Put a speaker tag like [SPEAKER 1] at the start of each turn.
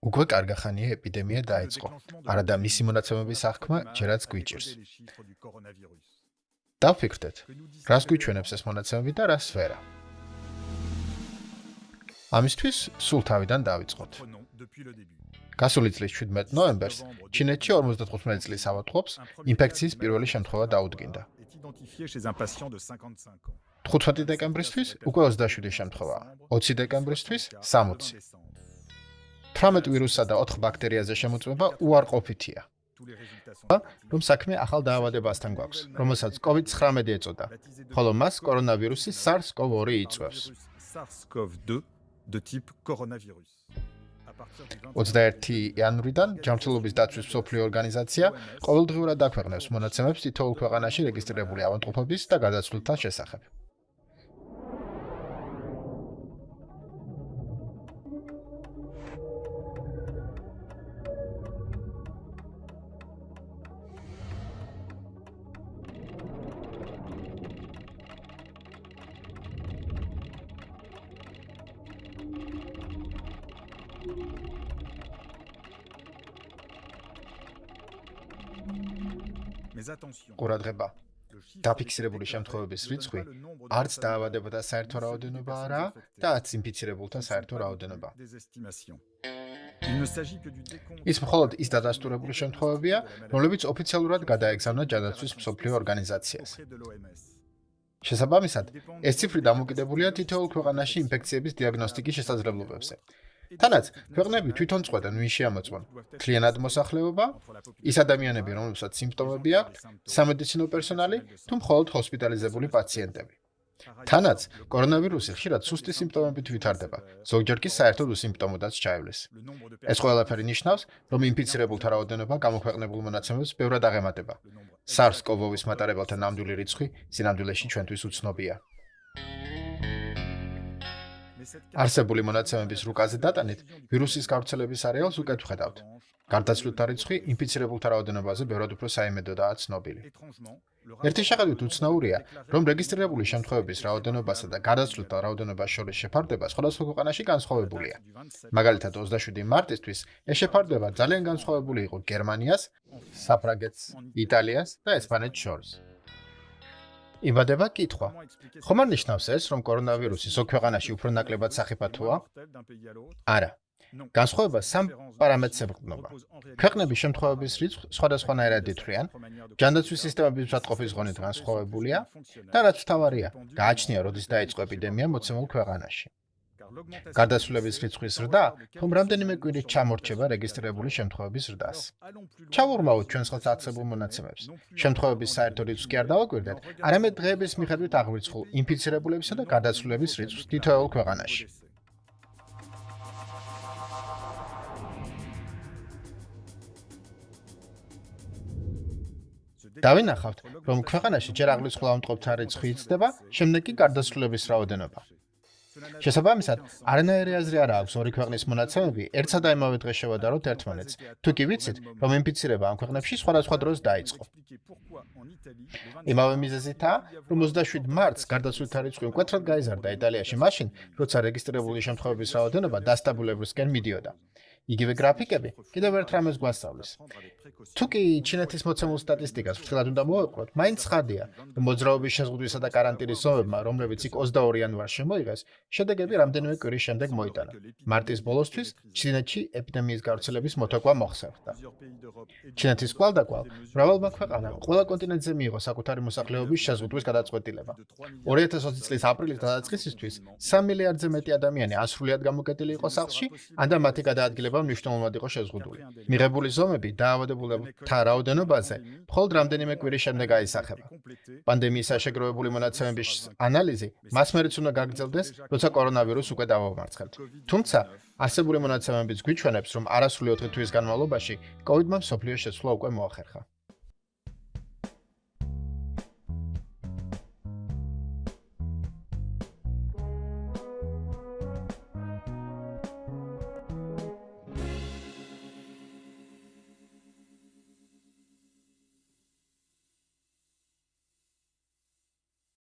[SPEAKER 1] უკვე კარგახანია ეპიდემია დაიწყო. არადა მისი მონაცემების აღქმა ჯერაც გვიჭირს. დავფიქრდეთ, რას გვიჩვენებს ეს მონაცემები და რა სფერა. ამისთვის სულ თავიდან დავიწყოთ. გასული წლის 17 ნოემბერს ჩინეთში 55 წლის ავადმყოფს ინფექციის პირველი შემთხვევა დაუდგინდა. 15 დეკემბრისთვის უკვე 27 შემთხვევაა. 20 დეკემბრისთვის 60. 18 ვირუსსა და 4 ბაქტერიაზე შემოწმება უარყოფითია. რომ საქმე ახალ დაავადებასთან გვაქვს, რომელსაც COVID-19 ეწოდა, ხოლო მას კორონავირუსი SARS-CoV-2 იწვევს. SARS-CoV-2 de type coronavirus. 21 იანვრიდან ჯანმრთელობის დაცვის მსოფლიო ორგანიზაცია ყოველდღიურად აქვეყნებს მონაცემებს თითოეულ ქვეყანაში რეგისტრირებული ავადმყოფობის და გადაცვლთა შესახებ. ყურადღება. დაფიქსირებული შემთხვევების რიცხვი არც დაავადებათა საერთო რაოდენობა არა და არც ინფიცირებულთა საერთო რაოდენობა. ის მხოლოდ ის დადასტურებული შემთხვევებია რომლებიც ოფიციალურად გადაეგზავნა ჯანდაცვის მსოფლიო ორგანიზაციას. შესაბამისად ეს ციფრი დამოკიდებულია თითოეულ ქვეყანაში ინფექციების დიაგნოსტიკის შესაძლებლობებზე თანაც ქვეყნები თვითონ წყვეტენ ვინ შეამოწმონ? კლიენტად მოსახლეობა? ის ადამიანები რომლებსაც სიმპტომები აქვთ სამედიცინო პერსონალი თუ მხოლოდ ჰოსპიტალიზებული პაციენტები? თანაც კორონავირუსი ხშირად სუსტი სიმპტომებით ვითარდება. ზოგჯერ კი საერთოდ უსიმპტომოდაც ჩაივლის. ეს ყველაფერი ნიშნავს რომ ინფიცირებულთა რაოდენობა გამოქვეყნებულ მონაცემებს ბევრად აღემატება. SARS-CoV-2-ის მატარებელთა ნამდვილი რიცხვი სინამდვილეში ჩვენთვის უცნობია არსებული მონაცემების რუკაზე დატანით, ვირუსის გავრცელების არეალს უკეთ ვხედავთ. გარდაცვლილთა რიცხვი ინფიცირებულთა რაოდენობაზე ბევრად უფრო საიმედოდაა ცნობილი. ერთი შეხედვით უცნაურია, რომ რეგისტრირებული შემთხვევების რაოდენობასა და გარდაცვლილთა რაოდენობას შორის შეფარდება სხვადასხვა ქვეყანაში განსხვავებულია. მაგალითად, 27 მარტისთვის ეს შეფარდება ძალიან განსხვავებული იყო გერმანიას, საფრანგეთს, იტალიას და ესპანეთს შორის. იმადება კითხვა. ხომ არ ნიშნავს ეს, რომ კორონავირუსი ზოგ ქვეყანაში უფრო ნაკლებად სახიფათოა? არა. განსხვავება სამ პარამეტრს ეყრდნობა. ქვეყნების შემთხვევების რიცხვი სხვადასხვანაირად ითვლიან, ჯანდაცვის სისტემების მსაწყობის ღონით განსხვავებულია და რაც თავარია, გააჩნია, როდის დაიწყო ეპიდემია მოცემულ ქვეყანაში. გარდაცვლილების რიცხვის ზრდა, თუმ რამდენიმე კვირით ჩამორჩება რეგისტრირებული შემთხვევების ზრდას. ჩავურმავთ ჩვენს ხელს არსებულ მონაცემებს. შემთხვევების საერთო რიცხვს კი არ დავაკვირდეთ, არამედ დღეების მიხედვით აღვიცხულ ინფიცირებულებისა და გარდაცვლილების რიცხვს თითოეულ ქვეყანაში. დავინახავთ, რომ ქვეყანაში ჯერ აღვიცხულ ამტყობთა რიცხვი იცდება, შემდეგ კი გარდაცვლილების რაოდენობა. შესაბამისად, არანაირი აზრი არ აქვს ორი ქვეყნის მონაცემები ერთსა და იმავე დღეს შევადაროთ ერთმანეთს. თუ კი ვიცით, რომ ინფიცირება ამ ქვეყნებში სხვადასხვა დროს დაიწყო. იმავე მიზეზითაა, რომ 27 მარტს გარდაცვლილთა რიცხვი მკვეთრად გაიზარდა იტალიაში მაშინ, როცა რეგისტრირებული შემთხვევების რაოდენობა დასტაბილებისკენ მიდიოდა. იგივე გრაფიკები კიდევ ერთ რამეს გვასწავლის. თუ კი ჩინეთის მოცემულ სტატისტიკას ფრთხილად უნდა მოვაყროთ, მაინც ხადია, მოძრაობის შეზღუდვისა და каранტინის ზომებმა, რომლებიც იქ 22 იანვარს შემოიღეს, შედეგები რამდენიმე კვირის შემდეგ მოიტანა. მარტის ბოლოსთვის ჩინეთში ეპიდემიის გავრცელების მოთხოვნა მოხსენდა. ჩინეთის კვალდაკვალ მრავალმა ქვეყანამ ყველა კონტინენტზე მიიღო საკუთარი მოსახლეობის შეზღუდვის გადაწყვეტილება. 2020 წლის აპრილის გადაწყისისთვის 3 მილიარდზე მეტი ადამიანი ასრულიად გამოკეტილი იყო სახლში, ან და მათი გადაადგილება შეიძლება მნიშვნელოვნად იყოს შეზღუდული. მიღებული ზომები დაავადებულთა რაოდენობაზე მხოლოდ რამდენიმე კვირის შემდეგ აისახება. პანდემიის საშეგროვებული მონაცემების ანალიზი მას მერეც უნდა გაგრძელდეს, როცა კორონავირუსი უკვე დავამარცხებთ. თუმცა არსებული მონაცემებიც გვიჩვენებს, რომ არასრული 4 თვის განმავლობაში COVID-მა სოფლიოს შეცვლა უკვე მოახერხა.